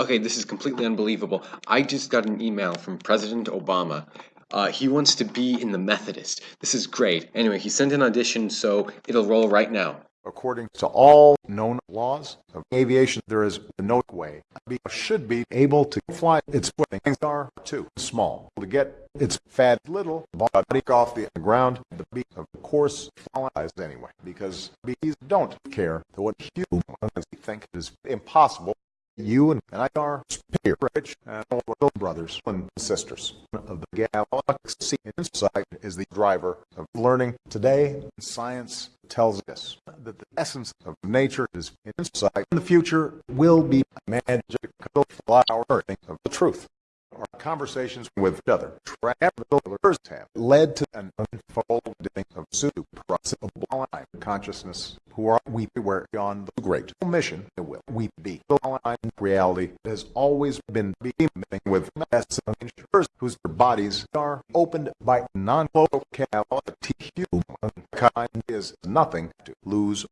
Okay, this is completely unbelievable. I just got an email from President Obama. Uh, he wants to be in the Methodist. This is great. Anyway, he sent an audition, so it'll roll right now. According to all known laws of aviation, there is no way bee should be able to fly its wings are too small to get its fat little body off the ground. The bee, of course, flies anyway because bees don't care what humans think is impossible. You and I are rich and little brothers and sisters of the galaxy. Insight is the driver of learning. Today, science tells us that the essence of nature is insight. In the future will be magical flower of the truth. Our conversations with each other, travelers have led to an unfolding of supreme consciousness. Who are we? Where on the great mission it will we be? The reality has always been beaming with messengers whose bodies are opened by non-locality. Humankind is nothing to lose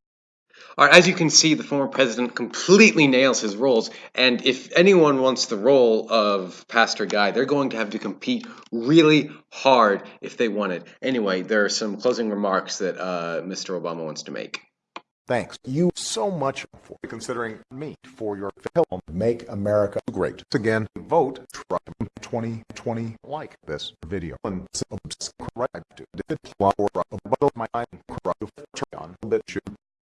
as you can see, the former president completely nails his roles, and if anyone wants the role of Pastor Guy, they're going to have to compete really hard if they want it. Anyway, there are some closing remarks that uh, Mr. Obama wants to make. Thanks you so much for considering me for your film Make America Great. Again, vote Trump 2020 like this video and subscribe to the flower my on